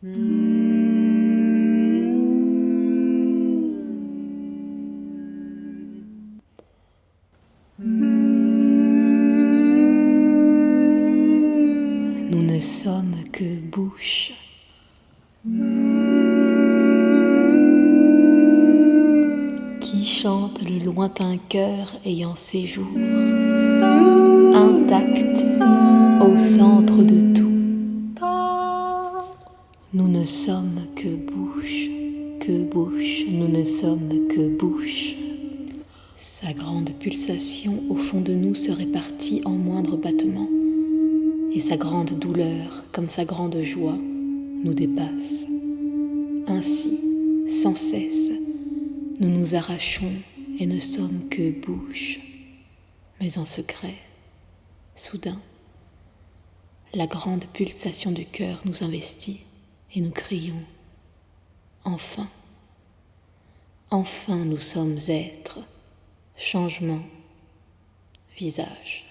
Nous ne sommes que bouche. Qui chante le lointain cœur ayant séjour, intact au centre de tout. Nous ne sommes que bouche, que bouche, nous ne sommes que bouche. Sa grande pulsation au fond de nous se répartit en moindres battements et sa grande douleur, comme sa grande joie, nous dépasse. Ainsi, sans cesse, nous nous arrachons et ne sommes que bouche, mais en secret, soudain, la grande pulsation du cœur nous investit et nous crions Enfin, enfin nous sommes êtres, changement, visage.